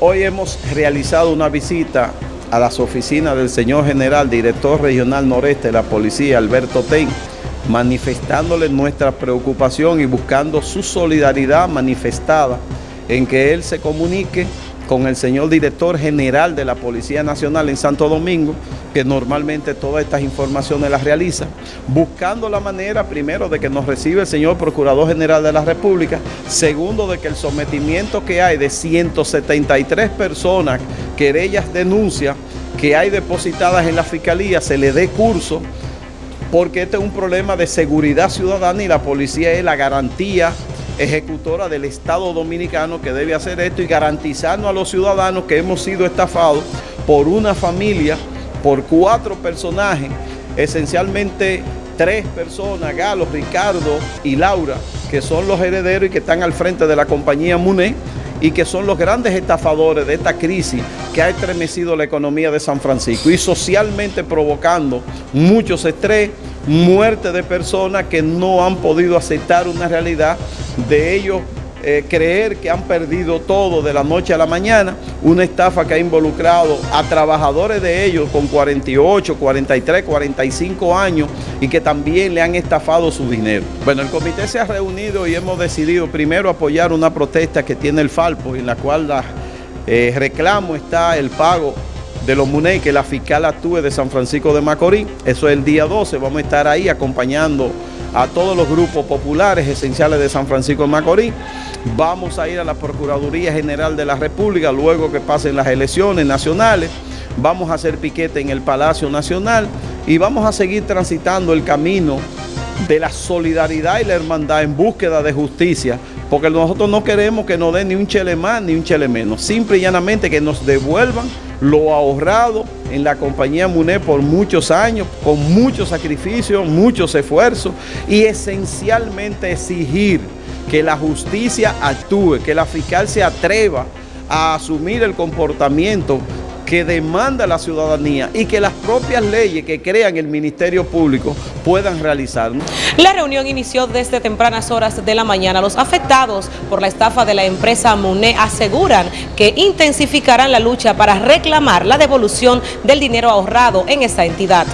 Hoy hemos realizado una visita a las oficinas del señor general, director regional noreste de la policía, Alberto Ten, manifestándole nuestra preocupación y buscando su solidaridad manifestada en que él se comunique con el señor director general de la Policía Nacional en Santo Domingo, que normalmente todas estas informaciones las realiza, buscando la manera, primero, de que nos reciba el señor Procurador General de la República, segundo, de que el sometimiento que hay de 173 personas, querellas denuncias, que hay depositadas en la Fiscalía, se le dé curso, porque este es un problema de seguridad ciudadana y la policía es la garantía ejecutora del Estado Dominicano que debe hacer esto y garantizarnos a los ciudadanos que hemos sido estafados por una familia, por cuatro personajes, esencialmente tres personas, Galo, Ricardo y Laura, que son los herederos y que están al frente de la compañía MUNE y que son los grandes estafadores de esta crisis que ha estremecido la economía de San Francisco y socialmente provocando muchos estrés, muerte de personas que no han podido aceptar una realidad de ellos eh, creer que han perdido todo de la noche a la mañana, una estafa que ha involucrado a trabajadores de ellos con 48, 43, 45 años y que también le han estafado su dinero. Bueno, el comité se ha reunido y hemos decidido primero apoyar una protesta que tiene el Falpo, en la cual eh, reclamo está el pago de los MUNEI que la fiscal actúe de San Francisco de Macorís. Eso es el día 12, vamos a estar ahí acompañando a todos los grupos populares esenciales de San Francisco de Macorís. Vamos a ir a la Procuraduría General de la República luego que pasen las elecciones nacionales. Vamos a hacer piquete en el Palacio Nacional y vamos a seguir transitando el camino de la solidaridad y la hermandad en búsqueda de justicia, porque nosotros no queremos que nos den ni un chele más ni un chele menos, simple y llanamente que nos devuelvan lo ahorrado en la compañía MUNE por muchos años, con muchos sacrificios, muchos esfuerzos y esencialmente exigir que la justicia actúe, que la fiscal se atreva a asumir el comportamiento que demanda la ciudadanía y que las propias leyes que crean el Ministerio Público puedan realizar. La reunión inició desde tempranas horas de la mañana. Los afectados por la estafa de la empresa MUNE aseguran que intensificarán la lucha para reclamar la devolución del dinero ahorrado en esa entidad.